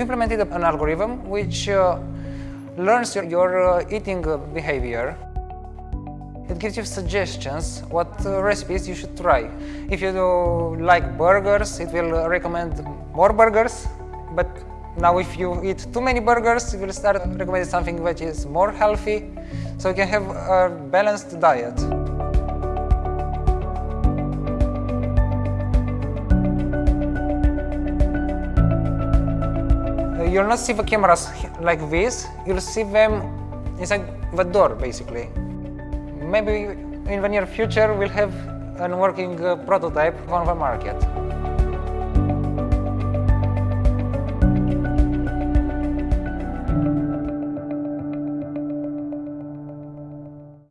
implemented an algorithm which uh, learns your, your uh, eating uh, behavior. It gives you suggestions what uh, recipes you should try. If you like burgers, it will uh, recommend more burgers, but now if you eat too many burgers, it will start recommending something which is more healthy, so you can have a balanced diet. You'll not see the cameras like this, you'll see them inside the door basically. Maybe in the near future we'll have a working uh, prototype on the market.